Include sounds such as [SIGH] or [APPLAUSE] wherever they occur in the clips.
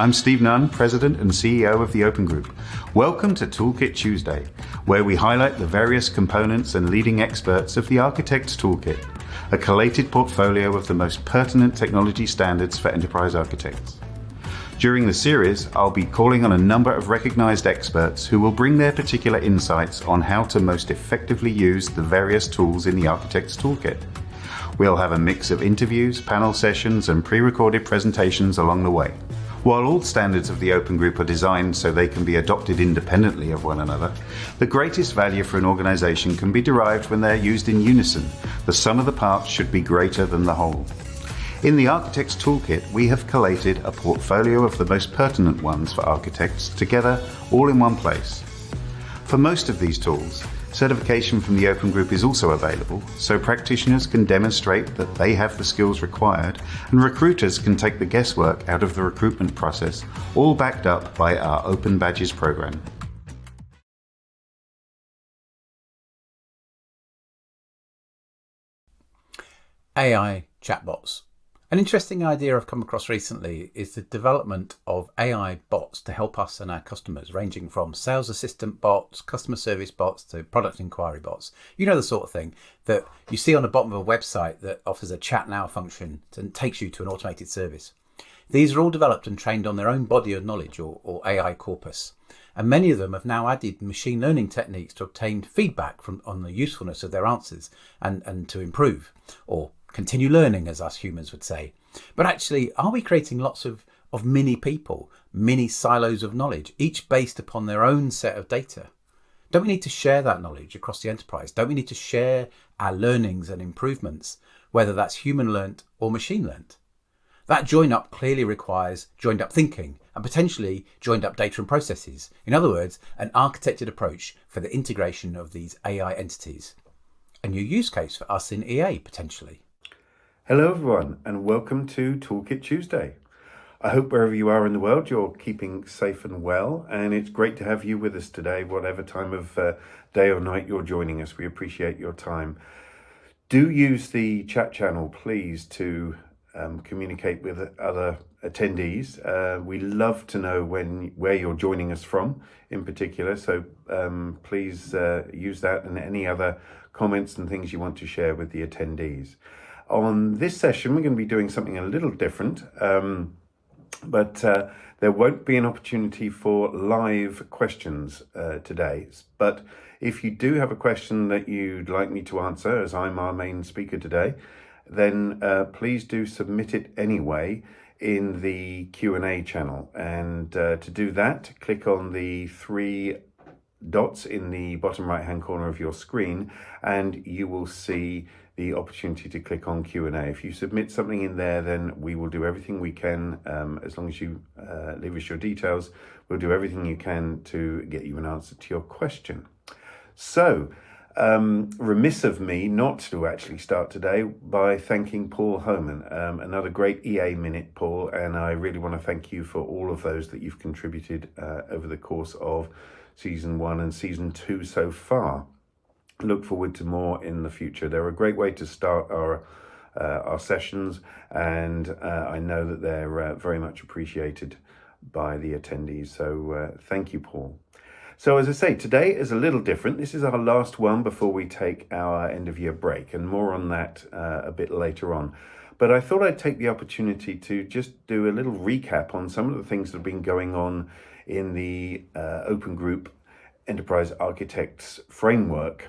I'm Steve Nunn, President and CEO of the Open Group. Welcome to Toolkit Tuesday, where we highlight the various components and leading experts of the Architect's Toolkit, a collated portfolio of the most pertinent technology standards for enterprise architects. During the series, I'll be calling on a number of recognized experts who will bring their particular insights on how to most effectively use the various tools in the Architect's Toolkit. We'll have a mix of interviews, panel sessions, and pre-recorded presentations along the way. While all standards of the Open Group are designed so they can be adopted independently of one another, the greatest value for an organization can be derived when they're used in unison. The sum of the parts should be greater than the whole. In the Architect's Toolkit, we have collated a portfolio of the most pertinent ones for architects together all in one place. For most of these tools, Certification from the Open Group is also available, so practitioners can demonstrate that they have the skills required, and recruiters can take the guesswork out of the recruitment process, all backed up by our Open Badges program. AI chatbots. An interesting idea I've come across recently is the development of AI bots to help us and our customers, ranging from sales assistant bots, customer service bots to product inquiry bots. You know the sort of thing that you see on the bottom of a website that offers a chat now function and takes you to an automated service. These are all developed and trained on their own body of knowledge or, or AI corpus. And many of them have now added machine learning techniques to obtain feedback from on the usefulness of their answers and, and to improve or continue learning, as us humans would say. But actually, are we creating lots of, of mini people, mini silos of knowledge, each based upon their own set of data? Don't we need to share that knowledge across the enterprise? Don't we need to share our learnings and improvements, whether that's human learnt or machine learnt? That join up clearly requires joined up thinking and potentially joined up data and processes. In other words, an architected approach for the integration of these AI entities. A new use case for us in EA potentially. Hello, everyone, and welcome to Toolkit Tuesday. I hope wherever you are in the world, you're keeping safe and well, and it's great to have you with us today, whatever time of uh, day or night you're joining us. We appreciate your time. Do use the chat channel, please, to um, communicate with other attendees. Uh, we love to know when where you're joining us from in particular, so um, please uh, use that and any other comments and things you want to share with the attendees. On this session, we're going to be doing something a little different, um, but uh, there won't be an opportunity for live questions uh, today. But if you do have a question that you'd like me to answer, as I'm our main speaker today, then uh, please do submit it anyway in the Q&A channel. And uh, to do that, click on the three dots in the bottom right hand corner of your screen and you will see the opportunity to click on Q&A. If you submit something in there, then we will do everything we can, um, as long as you uh, leave us your details, we'll do everything you can to get you an answer to your question. So, um, remiss of me not to actually start today by thanking Paul Homan, um, another great EA Minute, Paul, and I really want to thank you for all of those that you've contributed uh, over the course of season one and season two so far look forward to more in the future. They're a great way to start our uh, our sessions, and uh, I know that they're uh, very much appreciated by the attendees. So uh, thank you, Paul. So as I say, today is a little different. This is our last one before we take our end of year break, and more on that uh, a bit later on. But I thought I'd take the opportunity to just do a little recap on some of the things that have been going on in the uh, Open Group Enterprise Architects framework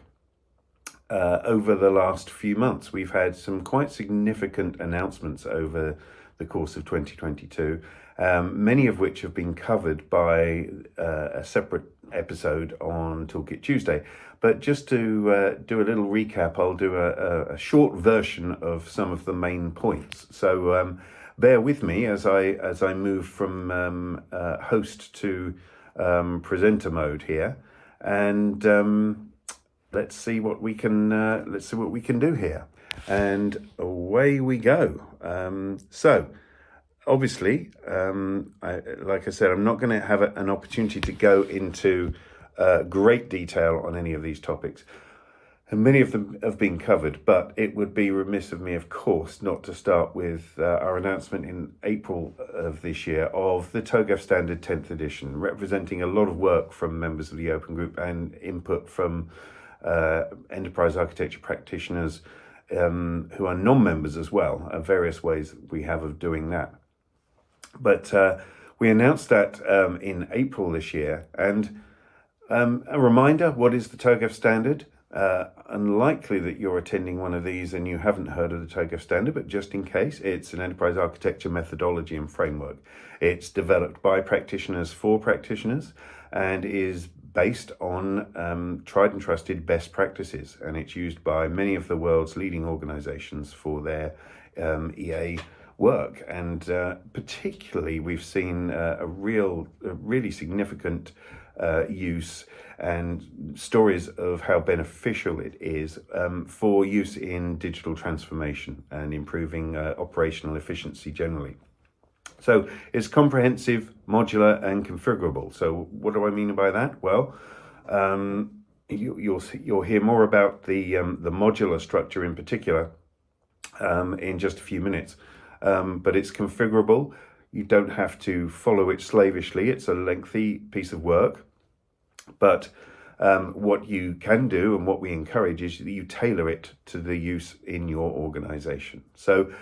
uh, over the last few months. We've had some quite significant announcements over the course of 2022, um, many of which have been covered by uh, a separate episode on Toolkit Tuesday. But just to uh, do a little recap, I'll do a, a, short version of some of the main points. So um, bear with me as I as I move from um, uh, host to um, presenter mode here, and um, let's see what we can uh, let's see what we can do here. And away we go. Um, so obviously um, I, like I said I'm not going to have a, an opportunity to go into uh, great detail on any of these topics. And many of them have been covered, but it would be remiss of me, of course, not to start with uh, our announcement in April of this year of the TOGAF Standard 10th edition, representing a lot of work from members of the Open Group and input from uh, enterprise architecture practitioners um, who are non-members as well, uh, various ways we have of doing that. But uh, we announced that um, in April this year, and um, a reminder, what is the TOGAF standard? Uh, unlikely that you're attending one of these and you haven't heard of the TOGAF standard, but just in case, it's an enterprise architecture methodology and framework. It's developed by practitioners for practitioners and is based on um, tried and trusted best practices. And it's used by many of the world's leading organizations for their um, EA work. And uh, particularly, we've seen uh, a real, a really significant uh, use and stories of how beneficial it is um, for use in digital transformation and improving uh, operational efficiency generally. So it's comprehensive, modular and configurable. So what do I mean by that? Well, um, you, will you'll, you'll hear more about the, um, the modular structure in particular um, in just a few minutes. Um, but it's configurable. You don't have to follow it slavishly. It's a lengthy piece of work. But um, what you can do and what we encourage is that you tailor it to the use in your organization. So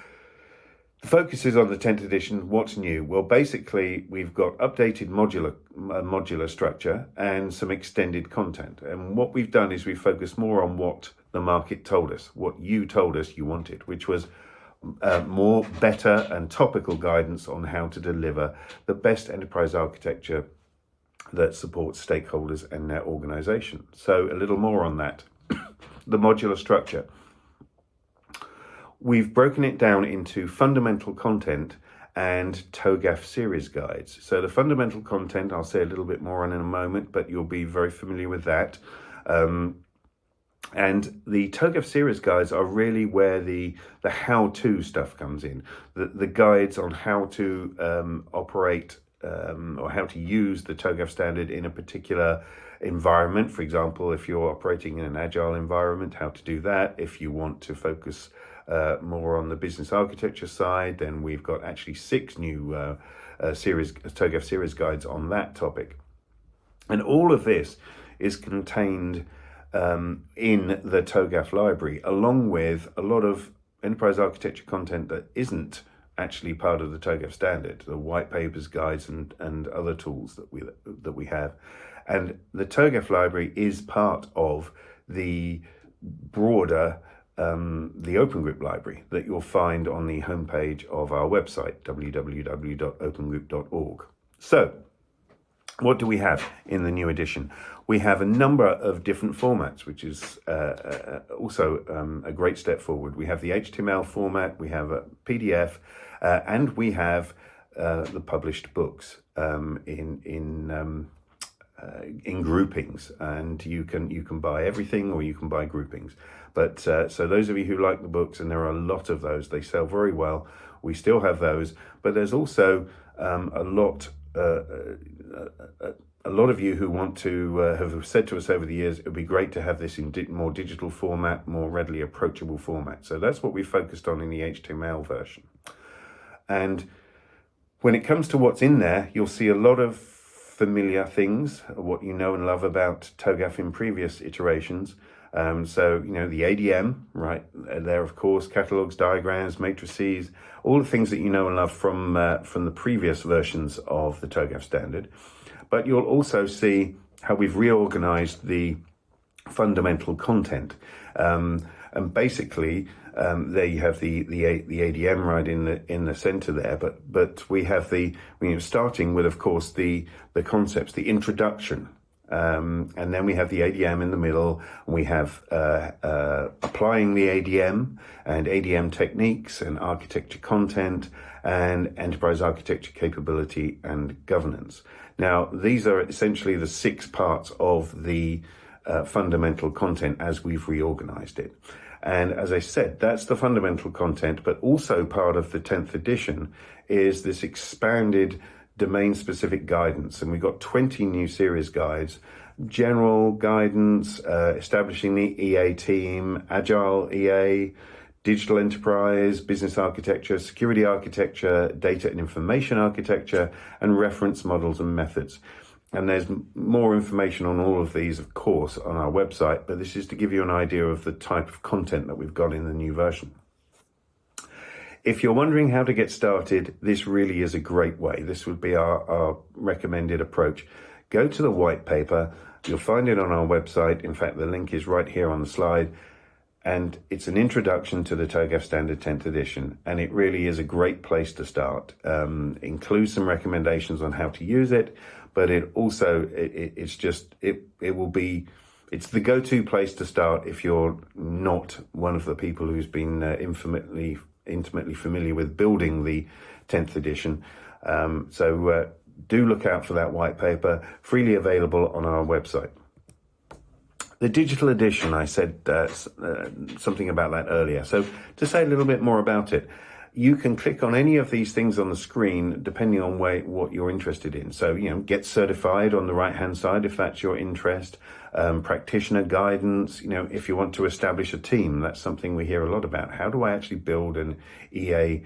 the focus is on the 10th edition. What's new? Well, basically, we've got updated modular uh, modular structure and some extended content. And what we've done is we focused more on what the market told us, what you told us you wanted, which was uh, more better and topical guidance on how to deliver the best enterprise architecture that supports stakeholders and their organization. So a little more on that. [COUGHS] the modular structure. We've broken it down into fundamental content and TOGAF series guides. So the fundamental content, I'll say a little bit more on in a moment, but you'll be very familiar with that. Um, and the TOGAF series guides are really where the the how-to stuff comes in. The, the guides on how to um, operate um, or how to use the TOGAF standard in a particular environment. For example, if you're operating in an agile environment, how to do that. If you want to focus uh, more on the business architecture side, then we've got actually six new uh, uh, series TOGAF series guides on that topic. And all of this is contained um, in the TOGAF library, along with a lot of enterprise architecture content that isn't actually part of the TOGAF standard, the white papers, guides, and, and other tools that we, that we have. And the TOGAF library is part of the broader um, the Open Group library that you'll find on the homepage of our website, www.opengroup.org. So, what do we have in the new edition? We have a number of different formats, which is uh, uh, also um, a great step forward. We have the HTML format, we have a PDF, uh, and we have uh, the published books um, in in um, uh, in groupings, and you can you can buy everything or you can buy groupings. But uh, so those of you who like the books, and there are a lot of those, they sell very well. We still have those, but there's also um, a lot. Uh, uh, a lot of you who want to uh, have said to us over the years, it would be great to have this in di more digital format, more readily approachable format. So that's what we focused on in the HTML version. And when it comes to what's in there, you'll see a lot of familiar things, what you know and love about TOGAF in previous iterations. Um, so, you know, the ADM, right, there, of course, catalogs, diagrams, matrices, all the things that you know and love from, uh, from the previous versions of the TOGAF standard. But you'll also see how we've reorganized the fundamental content. Um, and basically, um, there you have the, the the ADM right in the in the center there, but but we have the you know starting with of course the the concepts, the introduction, um, and then we have the ADM in the middle. we have uh, uh, applying the ADM and ADM techniques and architecture content and enterprise architecture capability and governance. Now these are essentially the six parts of the uh, fundamental content as we've reorganized it. And as I said, that's the fundamental content, but also part of the 10th edition is this expanded domain specific guidance. And we've got 20 new series guides general guidance, uh, establishing the EA team, agile EA, digital enterprise, business architecture, security architecture, data and information architecture, and reference models and methods. And there's more information on all of these, of course, on our website, but this is to give you an idea of the type of content that we've got in the new version. If you're wondering how to get started, this really is a great way. This would be our, our recommended approach. Go to the white paper. You'll find it on our website. In fact, the link is right here on the slide. And it's an introduction to the TOGAF Standard 10th edition. And it really is a great place to start. Um, includes some recommendations on how to use it, but it also, it, it's just, it, it will be, it's the go-to place to start if you're not one of the people who's been uh, infamously intimately familiar with building the 10th edition. Um, so uh, do look out for that white paper, freely available on our website. The digital edition, I said uh, uh, something about that earlier. So to say a little bit more about it, you can click on any of these things on the screen depending on where, what you're interested in. So, you know, get certified on the right hand side if that's your interest, um, practitioner guidance. You know, if you want to establish a team, that's something we hear a lot about. How do I actually build an EA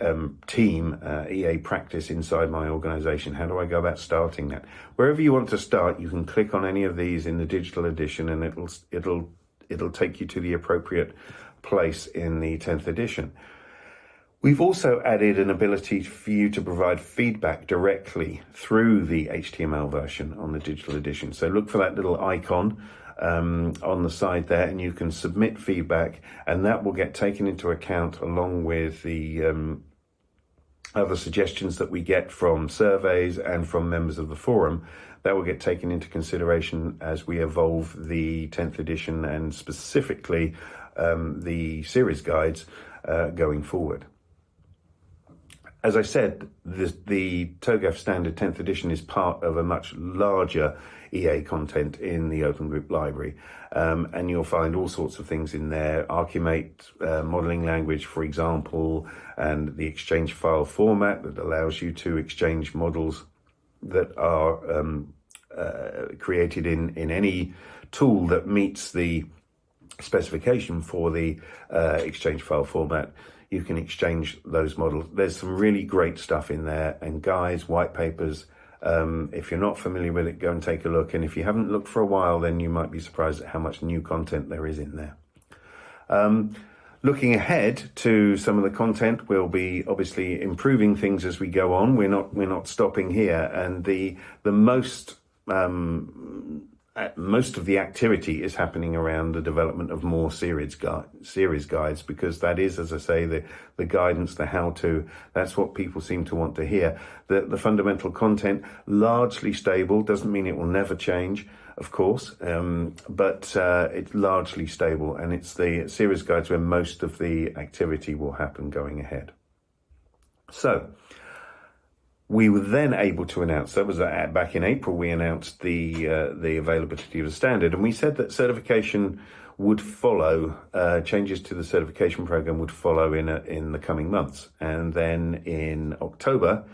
um, team, uh, EA practice inside my organization? How do I go about starting that? Wherever you want to start, you can click on any of these in the digital edition and it'll, it'll, it'll take you to the appropriate place in the 10th edition. We've also added an ability for you to provide feedback directly through the HTML version on the digital edition. So look for that little icon um, on the side there and you can submit feedback and that will get taken into account along with the um, other suggestions that we get from surveys and from members of the forum that will get taken into consideration as we evolve the 10th edition and specifically um, the series guides uh, going forward as I said, the, the TOGAF standard 10th edition is part of a much larger EA content in the Open Group library. Um, and you'll find all sorts of things in there, Archimate uh, modeling language, for example, and the exchange file format that allows you to exchange models that are um, uh, created in, in any tool that meets the specification for the uh, exchange file format you can exchange those models. There's some really great stuff in there and guides, white papers. Um, if you're not familiar with it, go and take a look. And if you haven't looked for a while, then you might be surprised at how much new content there is in there. Um, looking ahead to some of the content, we'll be obviously improving things as we go on. We're not we're not stopping here, and the the most um, most of the activity is happening around the development of more series series guides because that is, as I say, the the guidance, the how to. That's what people seem to want to hear. The the fundamental content largely stable doesn't mean it will never change, of course, um, but uh, it's largely stable, and it's the series guides where most of the activity will happen going ahead. So we were then able to announce that was uh, back in April. We announced the uh, the availability of the standard, and we said that certification would follow. Uh, changes to the certification program would follow in a, in the coming months, and then in October.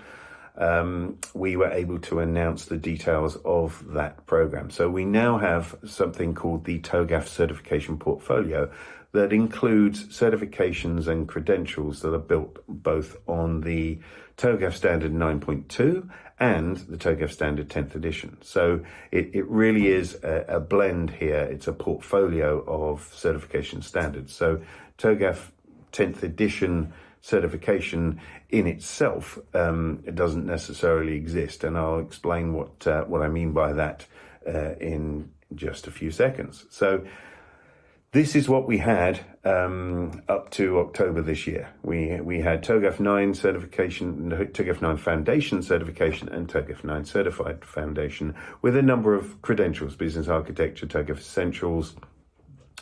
Um, we were able to announce the details of that program. So we now have something called the TOGAF certification portfolio that includes certifications and credentials that are built both on the TOGAF Standard 9.2 and the TOGAF Standard 10th edition. So it, it really is a, a, blend here. It's a portfolio of certification standards. So TOGAF 10th edition certification in itself um, it doesn't necessarily exist. And I'll explain what, uh, what I mean by that uh, in just a few seconds. So this is what we had um, up to October this year. We we had TOGAF 9 certification, TOGAF 9 Foundation certification, and TOGAF 9 Certified Foundation with a number of credentials, business architecture, TOGAF Essentials,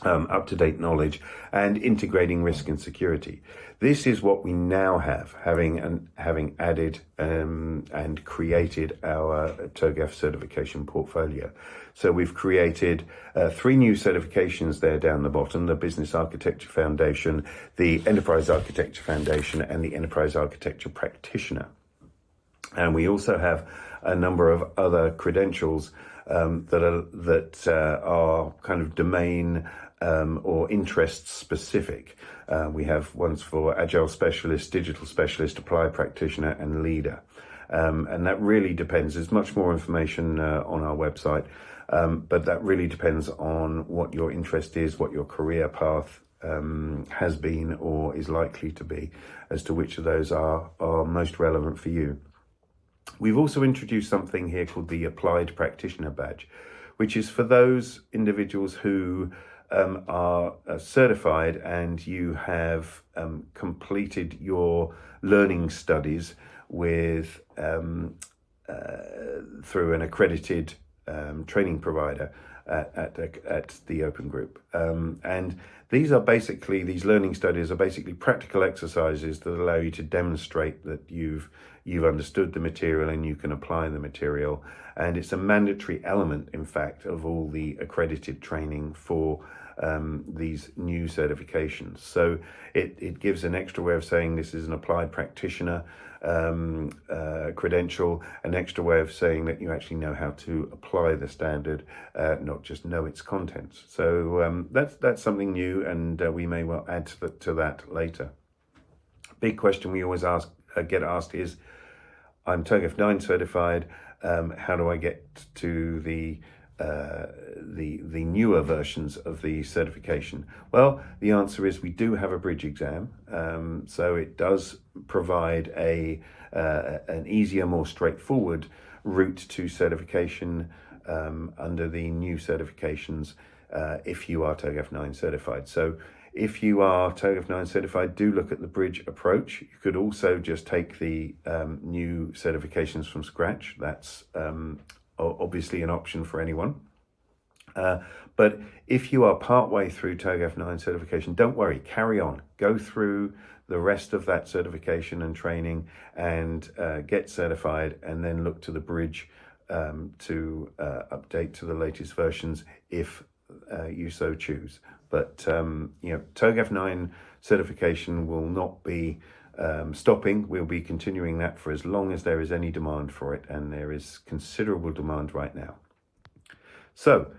um, up-to-date knowledge, and integrating risk and security. This is what we now have, having and having added um, and created our TOGAF certification portfolio. So we've created uh, three new certifications there down the bottom, the Business Architecture Foundation, the Enterprise Architecture Foundation, and the Enterprise Architecture Practitioner. And we also have a number of other credentials um, that are that uh, are kind of domain um, or interest specific. Uh, we have ones for agile specialist, digital specialist, applied practitioner, and leader. Um, and that really depends. There's much more information uh, on our website, um, but that really depends on what your interest is, what your career path um, has been or is likely to be, as to which of those are, are most relevant for you. We've also introduced something here called the Applied Practitioner Badge, which is for those individuals who um, are uh, certified and you have um, completed your learning studies with um, uh, through an accredited um, training provider at, at, at the Open Group. Um, and these are basically, these learning studies are basically practical exercises that allow you to demonstrate that you've you've understood the material and you can apply the material. And it's a mandatory element, in fact, of all the accredited training for um, these new certifications. So it, it gives an extra way of saying this is an applied practitioner um, uh, credential, an extra way of saying that you actually know how to apply the standard, uh, not just know its contents. So um, that's, that's something new and uh, we may well add to, the, to that later. Big question we always ask uh, get asked is, I'm TOGAF 9 certified, um, how do I get to the the the newer versions of the certification? Well, the answer is we do have a bridge exam, um, so it does provide a uh, an easier, more straightforward route to certification um, under the new certifications uh, if you are TOGAF 9 certified. So if you are TOGAF 9 certified, do look at the bridge approach. You could also just take the um, new certifications from scratch. That's um, obviously an option for anyone. Uh, but if you are partway through TOGAF 9 certification, don't worry, carry on. Go through the rest of that certification and training and uh, get certified and then look to the bridge um, to uh, update to the latest versions if uh, you so choose. But, um, you know, TOGAF 9 certification will not be um, stopping. We'll be continuing that for as long as there is any demand for it, and there is considerable demand right now. So,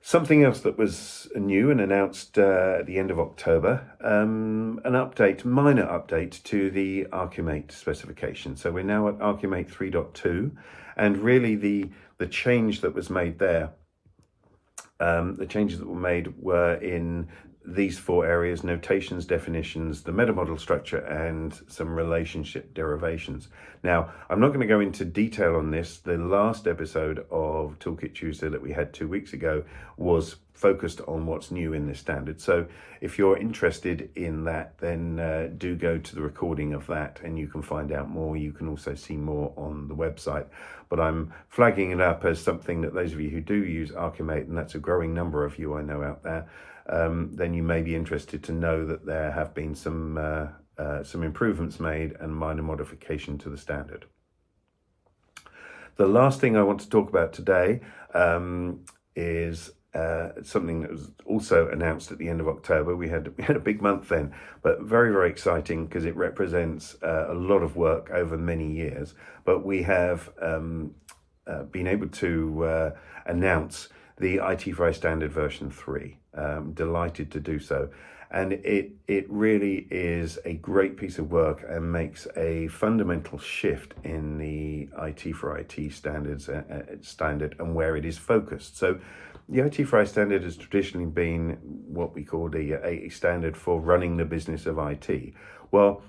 something else that was new and announced uh, at the end of October, um, an update, minor update to the Archimate specification. So we're now at Archimate 3.2, and really the the change that was made there um, the changes that were made were in these four areas, notations, definitions, the meta model structure, and some relationship derivations. Now, I'm not going to go into detail on this. The last episode of Toolkit Tuesday that we had two weeks ago was focused on what's new in this standard. So if you're interested in that, then uh, do go to the recording of that and you can find out more. You can also see more on the website. But I'm flagging it up as something that those of you who do use Archimate, and that's a growing number of you I know out there, um, then you may be interested to know that there have been some, uh, uh, some improvements made and minor modification to the standard. The last thing I want to talk about today um, is uh, something that was also announced at the end of October. We had [LAUGHS] we had a big month then, but very very exciting because it represents uh, a lot of work over many years. But we have um, uh, been able to uh, announce the IT4IT standard version 3. Um, delighted to do so. And it, it really is a great piece of work and makes a fundamental shift in the IT for IT standards uh, uh, standard and where it is focused. So the IT for IT standard has traditionally been what we call the a standard for running the business of IT. Well,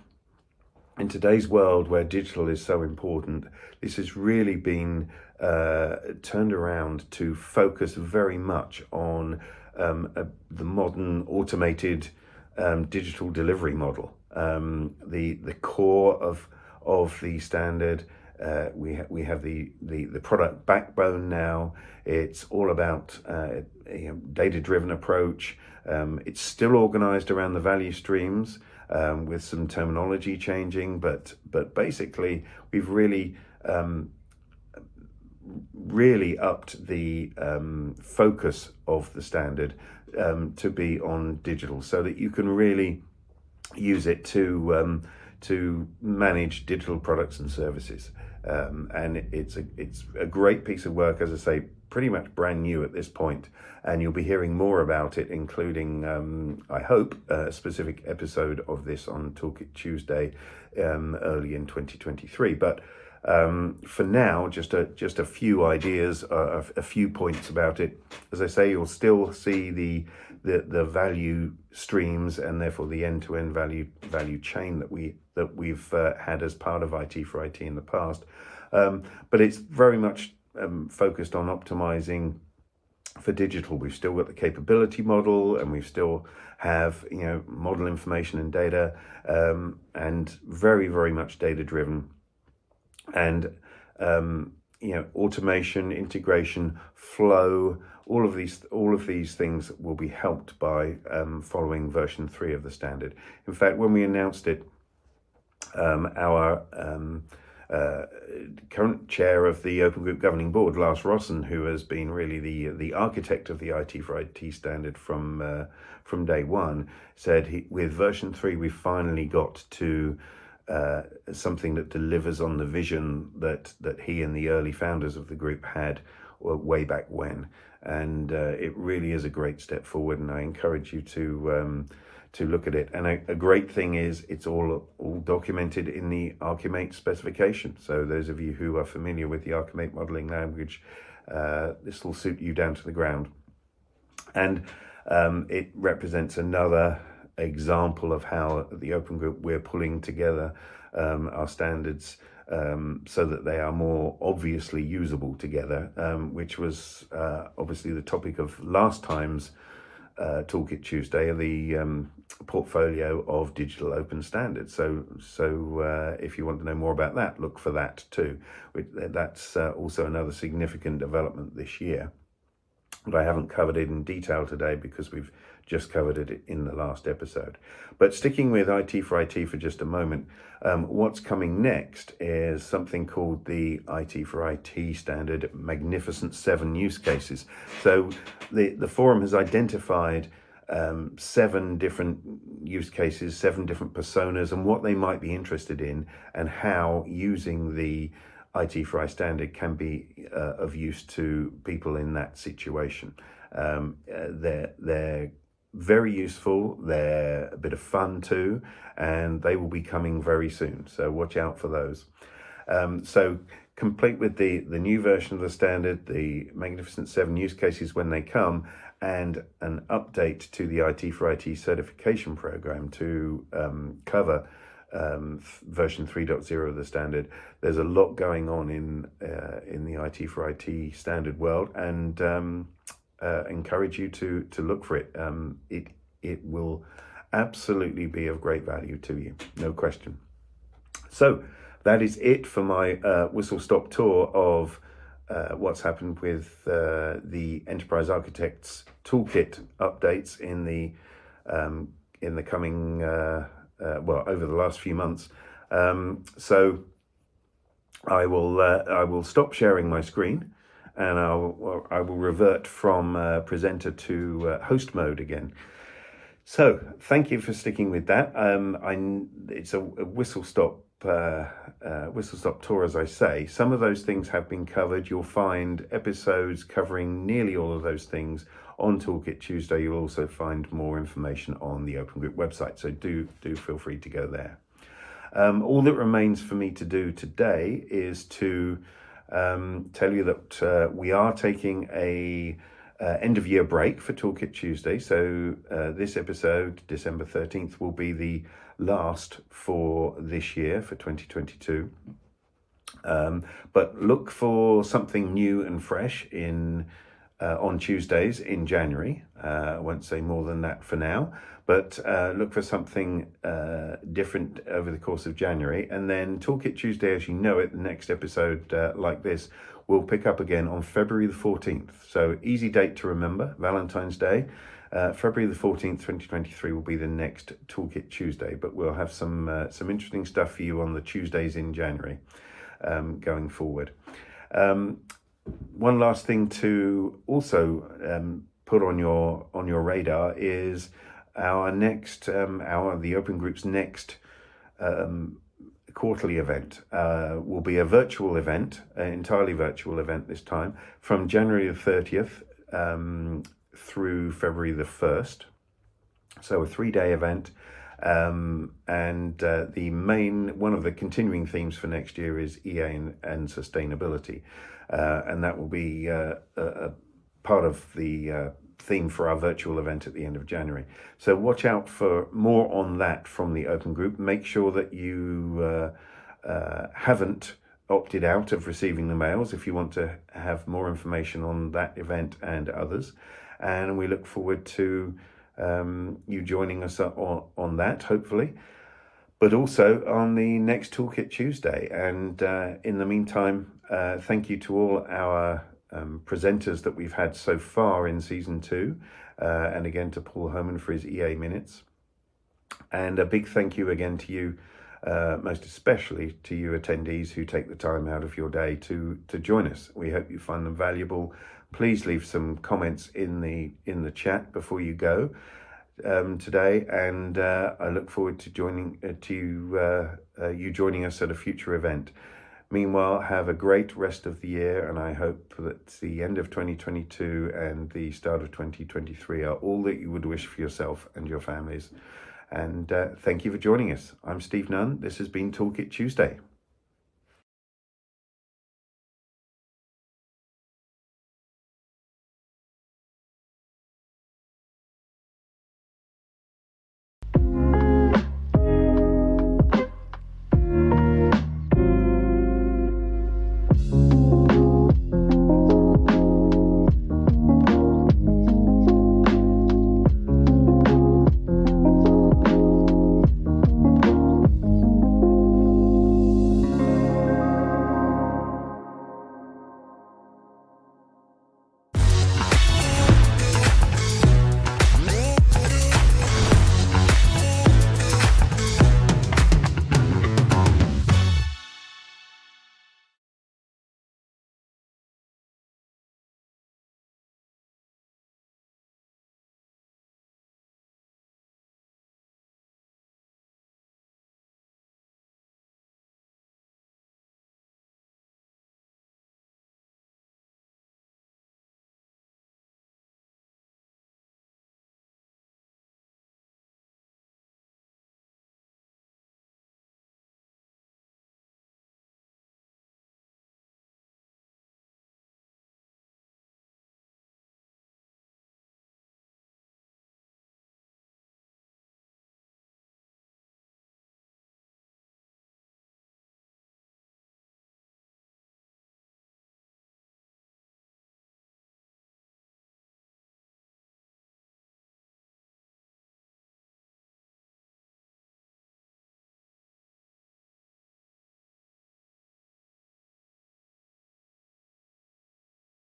in today's world where digital is so important, this has really been uh, turned around to focus very much on um, a, the modern automated um, digital delivery model. Um, the the core of of the standard. Uh, we ha we have the, the the product backbone now. It's all about uh, you know, data driven approach. Um, it's still organized around the value streams um, with some terminology changing, but but basically we've really um, really upped the um, focus of the standard um, to be on digital so that you can really use it to um, to manage digital products and services. Um, and it's a it's a great piece of work, as I say, pretty much brand new at this point, and you'll be hearing more about it, including um, I hope a specific episode of this on Toolkit Tuesday um, early in 2023. But um, for now, just a just a few ideas, uh, a, a few points about it. As I say, you'll still see the the the value streams and therefore the end to end value value chain that we that we've uh, had as part of IT for IT in the past. Um, but it's very much um, focused on optimizing for digital. We've still got the capability model and we still have, you know, model information and data um, and very, very much data driven. And, um, you know, automation, integration, flow, all of these all of these things will be helped by um, following version three of the standard. In fact, when we announced it, um, our um, uh, current chair of the Open Group Governing Board, Lars Rossen, who has been really the the architect of the IT for IT standard from uh, from day one, said he, with version three we finally got to uh, something that delivers on the vision that that he and the early founders of the group had way back when, and uh, it really is a great step forward. And I encourage you to um, to look at it. And a, a, great thing is it's all all documented in the Archimate specification. So those of you who are familiar with the Archimate modeling language, uh, this will suit you down to the ground. And um, it represents another example of how the Open Group we're pulling together um, our standards um, so that they are more obviously usable together, um, which was uh, obviously the topic of last time's uh, Toolkit Tuesday, the um, portfolio of digital open standards. So, so uh, if you want to know more about that, look for that too. That's uh, also another significant development this year. But I haven't covered it in detail today because we've just covered it in the last episode. But sticking with IT for IT for just a moment, um, what's coming next is something called the IT for IT standard Magnificent Seven use cases. So the, the forum has identified um, seven different use cases, seven different personas, and what they might be interested in, and how using the IT for IT standard can be uh, of use to people in that situation. Um, uh, they're, they're very useful. They're a bit of fun too, and they will be coming very soon. So watch out for those. Um, so complete with the, the new version of the standard, the Magnificent 7 use cases when they come, and an update to the IT for IT certification program to um, cover um, version 3.0 of the standard. There's a lot going on in uh, in the IT for IT standard world, and um, uh, encourage you to to look for it. Um, it it will absolutely be of great value to you, no question. So that is it for my uh, whistle stop tour of uh, what's happened with uh, the Enterprise Architects Toolkit updates in the um, in the coming uh, uh, well over the last few months. Um, so I will uh, I will stop sharing my screen and I'll, I will revert from uh, presenter to uh, host mode again. So thank you for sticking with that. Um, I, it's a, a whistle stop uh, uh, whistle stop tour, as I say. Some of those things have been covered. You'll find episodes covering nearly all of those things on Toolkit Tuesday. You'll also find more information on the Open Group website. So do do feel free to go there. Um, all that remains for me to do today is to um, tell you that uh, we are taking a uh, end of year break for Toolkit Tuesday. So uh, this episode, December 13th, will be the last for this year for 2022. Um, but look for something new and fresh in uh, on Tuesdays in January. Uh, I won't say more than that for now, but uh, look for something uh, different over the course of January. And then Toolkit Tuesday, as you know it, the next episode uh, like this will pick up again on February the 14th. So easy date to remember, Valentine's Day. Uh, February the 14th, 2023 will be the next Toolkit Tuesday, but we'll have some, some interesting stuff for you on the Tuesdays in January um, going forward. Um, one last thing to also um, put on your on your radar is our next um, our the Open Group's next um, quarterly event uh, will be a virtual event, an entirely virtual event this time, from January the 30th um, through February the 1st. So a three-day event. Um, and uh, the main, one of the continuing themes for next year is EA and, and sustainability. Uh, and that will be uh, a, a, part of the uh, theme for our virtual event at the end of January. So watch out for more on that from the open group. Make sure that you uh, uh, haven't opted out of receiving the mails if you want to have more information on that event and others. And we look forward to um, you joining us on, on that, hopefully, but also on the next Toolkit Tuesday. And uh, in the meantime, uh, thank you to all our um, presenters that we've had so far in season two, uh, and again to Paul Homan for his EA minutes. And a big thank you again to you, uh, most especially to you attendees who take the time out of your day to to join us. We hope you find them valuable. Please leave some comments in the in the chat before you go um, today, and uh, I look forward to joining uh, to uh, uh, you joining us at a future event. Meanwhile, have a great rest of the year, and I hope that the end of 2022 and the start of 2023 are all that you would wish for yourself and your families. And uh, thank you for joining us. I'm Steve Nunn. This has been Toolkit Tuesday.